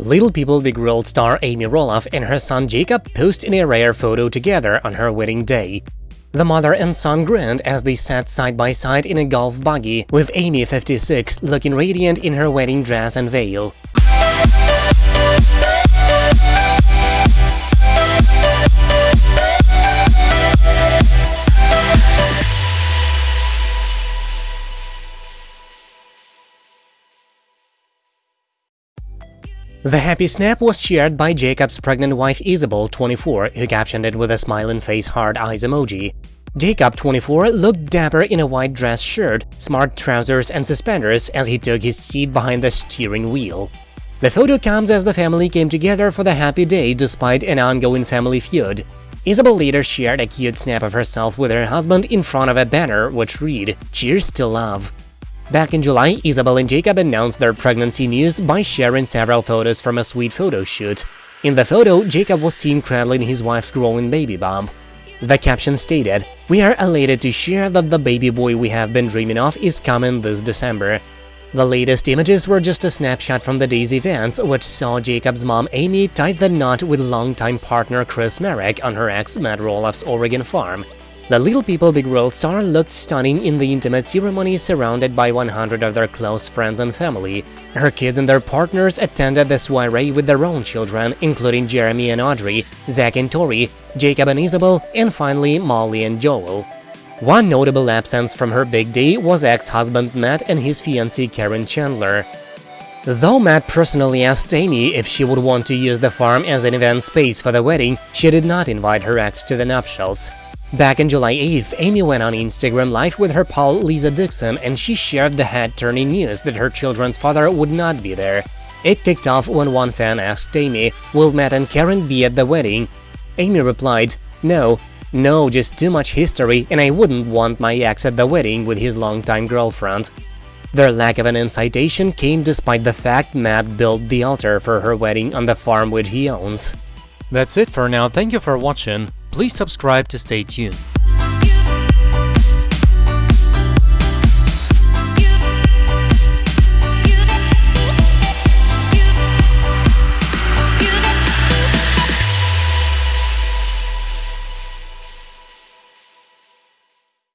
Little People Big World star Amy Roloff and her son Jacob post in a rare photo together on her wedding day. The mother and son grinned as they sat side by side in a golf buggy, with Amy 56 looking radiant in her wedding dress and veil. The happy snap was shared by Jacob's pregnant wife Isabel, 24, who captioned it with a smiling face hard eyes emoji. Jacob, 24, looked dapper in a white dress shirt, smart trousers and suspenders as he took his seat behind the steering wheel. The photo comes as the family came together for the happy day despite an ongoing family feud. Isabel later shared a cute snap of herself with her husband in front of a banner which read, Cheers to love. Back in July, Isabel and Jacob announced their pregnancy news by sharing several photos from a sweet photo shoot. In the photo, Jacob was seen cradling his wife's growing baby bump. The caption stated, We are elated to share that the baby boy we have been dreaming of is coming this December. The latest images were just a snapshot from the day's events, which saw Jacob's mom Amy tie the knot with longtime partner Chris Marek on her ex Matt Roloff's Oregon farm. The Little People Big World star looked stunning in the intimate ceremony surrounded by 100 of their close friends and family. Her kids and their partners attended the soiree with their own children, including Jeremy and Audrey, Zach and Tori, Jacob and Isabel, and finally Molly and Joel. One notable absence from her big day was ex-husband Matt and his fiancée Karen Chandler. Though Matt personally asked Amy if she would want to use the farm as an event space for the wedding, she did not invite her ex to the nuptials. Back in July 8th, Amy went on Instagram Live with her pal Lisa Dixon and she shared the head-turning news that her children's father would not be there. It kicked off when one fan asked Amy, will Matt and Karen be at the wedding? Amy replied, no, no, just too much history and I wouldn't want my ex at the wedding with his longtime girlfriend. Their lack of an incitation came despite the fact Matt built the altar for her wedding on the farm which he owns. That's it for now, thank you for watching. Please subscribe to stay tuned.